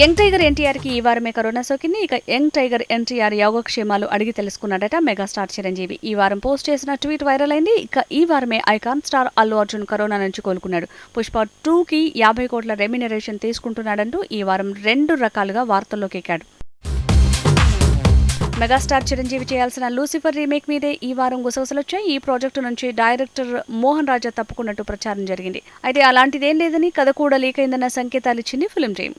Young tiger ఎన్టీఆర్కి ఈ వారమే కరోనా సోకింది. ఇక యంగ్ టైగర్ ఎన్టీఆర్ యోగక్షేమాలు అడిగి తెలుసుకున్నాడట మెగాస్టార్ చిరంజీవి. ఈ వారం పోస్ట్ చేసిన ట్వీట్ వైరల్ అయింది. ఇక ఈ వారమే icon star Allu Arjun corona నుంచి కోలుకున్నాడు. పుష్ప టూ కి యాభై కోట్ల రెమ్యునరేషన్ తీసుకుంటున్నాడంటూ ఈ వారం రెండు రకాలుగా వార్తల్లోకి ఎక్కాడు. మెగాస్టార్ చిరంజీవి చేయాల్సిన లూసిఫర్ రీమేక్ మీదే ఈ వారం గుసగుసలొచ్చాయి. ఈ ప్రాజెక్టు నుంచి డైరెక్టర్ మోహన్ రాజా తప్పుకున్నట్టు ప్రచారం జరిగింది. అయితే అలాంటిదేం లేదని కథ కూడా లీక్ అయిందన్న సంకేతాలు ఇచ్చింది film team.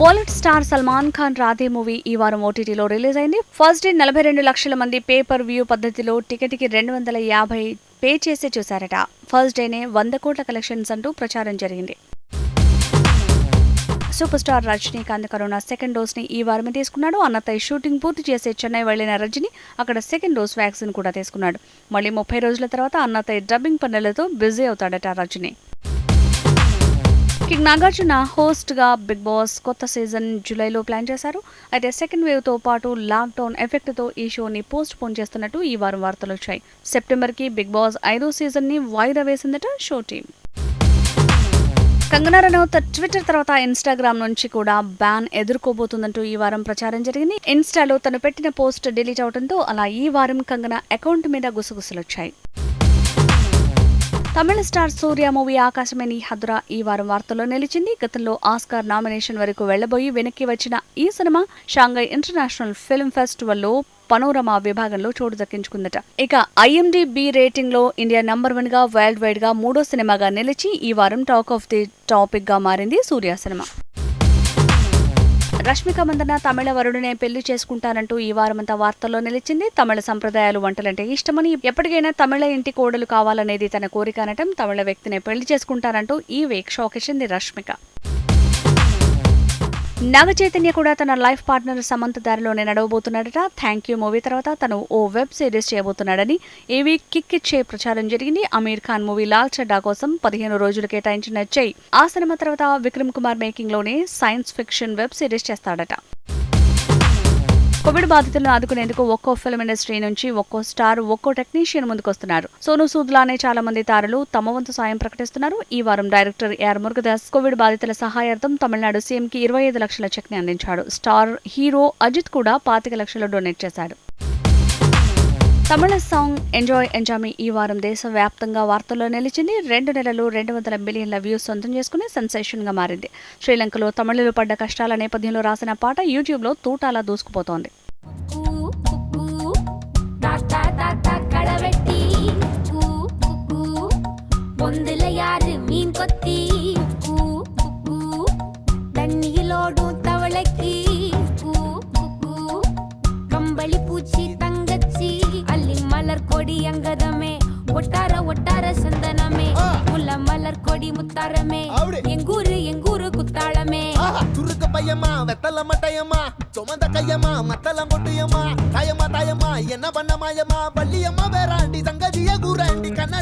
Bollywood star Salman Khan Radhe movie ఈ వారం ఓటీటీలో రిలీజ్ అయింది. ఫస్ట్ డే నలభై రెండు లక్షల మంది పేపర్ వ్యూ పద్ధతిలో టికెట్కి రెండు వందల యాభై పే చేసే చూశారట. ఫస్ట్ డేనే వంద కోట్ల కలెక్షన్స్ అంటూ ప్రచారం జరిగింది. Super star Rajinikanth corona second డోస్ని ఈ వారమే తీసుకున్నాడు. అన్నతయ్య షూటింగ్ పూర్తి చేసే చెన్నై వెళ్ళిన రజని అక్కడ సెకండ్ డోస్ వ్యాక్సిన్ కూడా తీసుకున్నాడు. మళ్ళీ ముప్పై రోజుల తర్వాత అన్నతయ్య డబ్బింగ్ పనులతో బిజీ అవుతాడట రజని. కింగ్ నాగార్జున హోస్ట్గా బిగ్ బాస్ కొత్త సీజన్ జూలైలో ప్లాన్ చేశారు. అయితే సెకండ్ వేవ్తో పాటు లాక్డౌన్ ఎఫెక్ట్తో ఈ షోని పోస్ట్ పోన్ చేస్తున్నట్టు ఈ వారం వార్తలు వచ్చాయి. సెప్టెంబర్కి బిగ్ బాస్ ఐదో సీజన్ని వాయిదా వేసిందట show team. Kangana Ranaut Twitter తర్వాత ఇన్స్టాగ్రామ్ నుంచి కూడా బ్యాన్ ఎదుర్కోబోతుందంటూ ఈ వారం ప్రచారం జరిగింది. ఇన్స్టాలో తను పెట్టిన పోస్ట్ డిలీట్ అవడంతో అలా ఈ వారం కంగనా అకౌంట్ మీద గుసగుసలొచ్చాయి. తమిళ స్టార్ సూర్య మూవీ ఆకాశమే నీ ఈ వారం వార్తల్లో నిలిచింది. గతంలో ఆస్కార్ నామినేషన్ వరకు వెళ్ళబోయి వెనక్కి వచ్చిన ఈ సినిమా షాంఘై ఇంటర్నేషనల్ ఫిల్మ్ ఫెస్టివల్లో పనోరమా విభాగంలో చోటు దక్కించుకుందట. ఇక ఐఎండిబి రేటింగ్లో ఇండియా నంబర్ వన్గా వరల్డ్ వైడ్గా మూడో సినిమాగా నిలిచి ఈ వారం టాక్ ఆఫ్ ది టాపిక్గా మారింది సూర్య సినిమా. రష్మిక మందన తమిళ వరుడునే పెళ్ళి చేసుకుంటానంటూ ఈ వారమంతా వార్తల్లో నిలిచింది. తమిళ సంప్రదాయాలు వంటలంటే ఇష్టమని ఎప్పటికైనా తమిళ ఇంటి కోడలు కావాలనేది తన కోరిక అనటం తమిళ వ్యక్తినే పెళ్ళి చేసుకుంటానంటూ ఈ వీక్ షాకిచ్చింది రష్మిక. నాగ చైతన్య కూడా తన లైఫ్ పార్ట్నర్ సమంత దారిలోనే నడవబోతున్నాడట. థ్యాంక్ యూ మూవీ తర్వాత తను ఓ వెబ్ సిరీస్ చేయబోతున్నాడని. ఏవీ కిక్ ఇచ్చే ప్రచారం జరిగింది. అమీర్ ఖాన్ మూవీ లాల్ చడ్డా కోసం పదిహేను రోజులు కేటాయించిన జై ఆ సినిమా తర్వాత విక్రమ్ కుమార్ మేకింగ్లోనే సైన్స్ ఫిక్షన్ వెబ్ సిరీస్ చేస్తాడట. కోవిడ్ బాధితులను ఆదుకునేందుకు ఒక్కో ఫిల్మ్ ఇండస్ట్రీ నుంచి ఒక్కో స్టార్ ఒక్కో టెక్నీషియన్ ముందుకొస్తున్నారు. సోను సూద్ లానే చాలా మంది తారలు తమ వంతు సాయం ప్రకటిస్తున్నారు. ఈ వారం డైరెక్టర్ ఏఆర్ మురుగదాస్ కోవిడ్ బాధితుల సహాయార్థం తమిళనాడు సీఎం కి ఇరవై ఐదు లక్షల చెక్ని అందించాడు. స్టార్ హీరో అజిత్ కూడా పాతిక లక్షలు డొనేట్ చేశాడు. తమిళ సాంగ్ ఎంజాయ్ ఎంజామీ ఈ వారం దేశవ్యాప్తంగా వార్తల్లో నిలిచింది. రెండు నెలలు రెండు వందల మిలియన్ల వ్యూస్ సొంతం చేసుకుని సెన్సేషన్గా మారింది. శ్రీలంకలో తమిళులు పడ్డ కష్టాల నేపథ్యంలో రాసిన పాట యూట్యూబ్లో తూటాలా దూసుకుపోతోంది. கொடி அங்கதமே ஒட்டார ஒட்டார சந்தனமே முல்ல மலர் கொடி முத்தாரமே. எங்கூரு எங்கூரு குத்தாளமே துருக்கு பையமா வெத்தல மட்டையம்மா சுமந்த கையம்மா மத்தளம் கொட்டியம்மா தாயம்மா தாயம்மா என்ன பண்ண மாயம்மா பள்ளியம்மா வேறாண்டி சங்கதிய கூறாண்டி கண்ணாடிய